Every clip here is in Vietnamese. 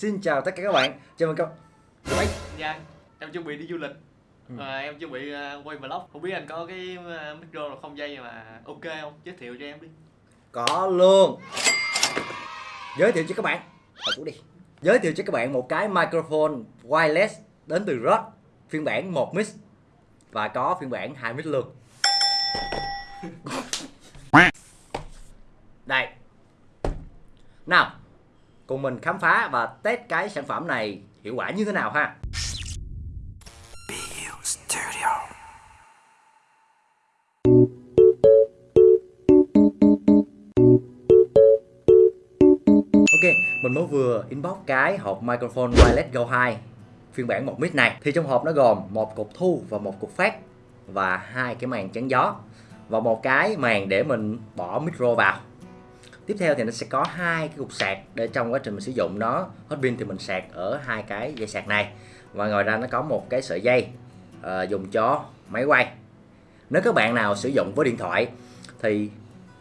Xin chào tất cả các bạn, chào mừng các bạn Dạ, em chuẩn bị đi du lịch. Ừ. Và em chuẩn bị ờ, quay vlog. Không biết anh có cái ờ, micro nào không dây mà ok không? Giới thiệu cho em đi. Có luôn. Giới thiệu cho các bạn. Xuống đi. Giới thiệu cho các bạn một cái microphone wireless đến từ Rode. Phiên bản 1 mic Và có phiên bản 2 mic luôn. Đây. Nào Cùng mình khám phá và test cái sản phẩm này hiệu quả như thế nào ha Ok, mình mới vừa inbox cái hộp microphone wireless Go 2 phiên bản 1 mic này thì trong hộp nó gồm một cục thu và một cục phát và hai cái màn chắn gió và một cái màn để mình bỏ micro vào. Tiếp theo thì nó sẽ có hai cái cục sạc để trong quá trình mình sử dụng nó hết pin thì mình sạc ở hai cái dây sạc này. Và ngoài ra nó có một cái sợi dây uh, dùng cho máy quay. Nếu các bạn nào sử dụng với điện thoại thì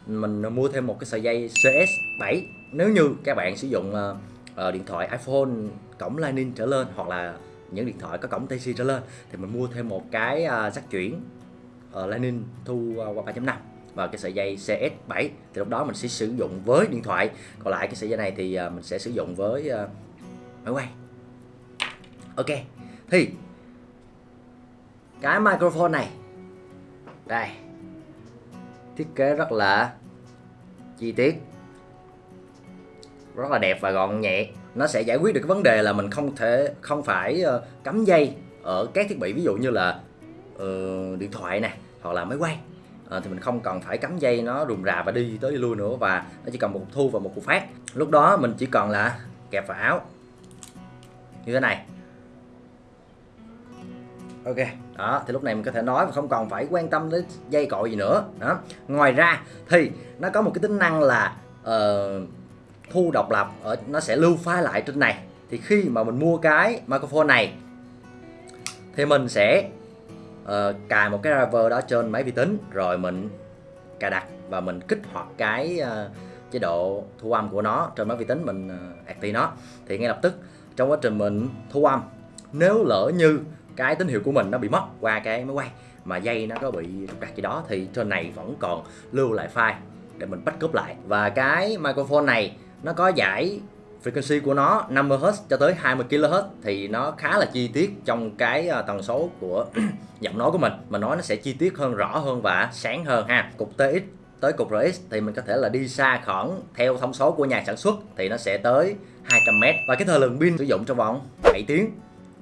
mình mua thêm một cái sợi dây CS7 nếu như các bạn sử dụng uh, điện thoại iPhone cổng Lightning trở lên hoặc là những điện thoại có cổng Type-C trở lên thì mình mua thêm một cái uh, jack chuyển uh, Lightning thu ờ, qua 3.5 và cái sợi dây CS7 thì lúc đó mình sẽ sử dụng với điện thoại. Còn lại cái sợi dây này thì à, mình sẽ sử dụng với à, máy quay. Ok. Thì cái microphone này. Đây. Thiết kế rất là chi tiết. Rất là đẹp và gọn nhẹ. Nó sẽ giải quyết được cái vấn đề là mình không thể không phải ờ, cắm dây ở các thiết bị. Ví dụ như là uh, điện thoại nè hoặc là máy quay à, thì mình không cần phải cắm dây nó rùm rà và đi tới đi lui nữa và nó chỉ cần một cục thu và một cục phát. Lúc đó mình chỉ cần là kẹp vào áo. Như thế này. Ok. Đó thì lúc này mình có thể nói và không còn phải quan tâm đến dây cội gì nữa. Đó. Ngoài ra thì nó có một cái tính năng là uh, thu độc lập ở nó sẽ lưu file lại trên này. Thì khi mà mình mua cái microphone này thì mình sẽ uh, cài một cái driver đó trên máy vi tính rồi mình cài đặt và mình kích hoạt cái uh, chế độ thu âm của nó trên máy vi tính mình ờ, uh, active nó. Thì ngay lập tức trong quá trình mình thu âm nếu lỡ như cái tín hiệu của mình nó bị mất qua cái máy quay mà dây nó có bị trục trặc gì đó thì trên này vẫn còn lưu lại file để mình backup lại. Và cái microphone này nó có giải frequency của nó 50Hz cho tới 20kHz thì nó khá là chi tiết trong cái à, tần số của giọng nói của mình. Mà nói nó sẽ chi tiết hơn rõ hơn và sáng hơn ha. Cục TX tới cục RX thì mình có thể là đi xa khoảng theo thông số của nhà sản xuất thì nó sẽ tới 200m và cái thời lượng pin sử dụng trong vòng 7 tiếng.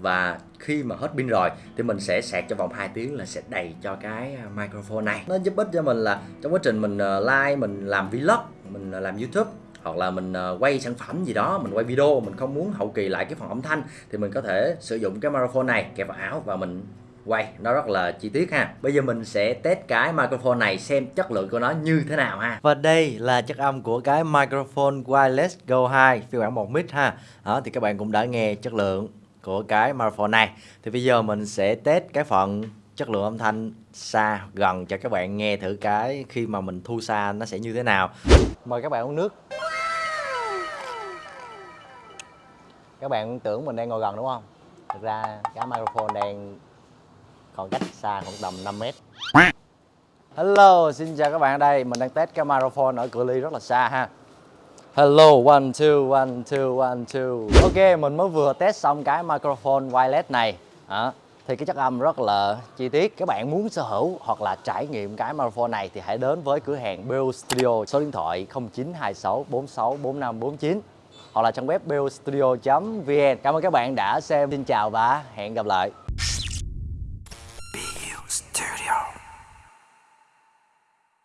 Và khi mà hết pin rồi thì mình sẽ sạc cho vòng 2 tiếng là sẽ đầy cho cái à, microphone này. Nó giúp ích cho mình là trong quá trình mình à, like, live mình làm vlog mình làm youtube hoặc là mình ờ, quay sản phẩm gì đó, mình quay video, mình không muốn hậu kỳ lại cái phần âm thanh, thì mình có thể sử dụng cái microphone này, kẹp vào áo và mình quay. Nó rất là chi tiết ha. Bây giờ mình sẽ test cái microphone này xem chất lượng của nó như thế nào ha. Và đây là chất âm của cái microphone wireless go 2 phiên bản 1 mic ha. Đó, thì các bạn cũng đã nghe chất lượng của cái microphone này. Thì bây giờ mình sẽ test cái phần chất lượng âm thanh xa gần cho các bạn nghe thử cái khi mà mình thu xa nó sẽ như thế nào. Mời các bạn uống nước. Các bạn tưởng mình đang ngồi gần đúng không? Thực ra cái microphone đang còn cách xa khoảng tầm 5 mét. Hello xin chào các bạn đây. Mình đang test cái microphone ở cự ly rất là xa ha. Hello, one, two, one, two, one, two. Ok, mình mới vừa test xong cái microphone wireless này. À, Thì cái chất âm rất là chi tiết. Các bạn muốn sở hữu hoặc là trải nghiệm cái microphone này Thì hãy đến với cửa hàng BO Studio Số điện thoại 0926 46 45 49 hoặc là trang web bostudio.vn Cảm ơn các bạn đã xem. Xin chào và hẹn gặp lại.